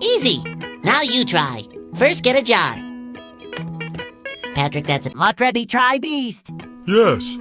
Easy. Now you try. First, get a jar. Patrick, that's it. Lot ready, try beast. Yes.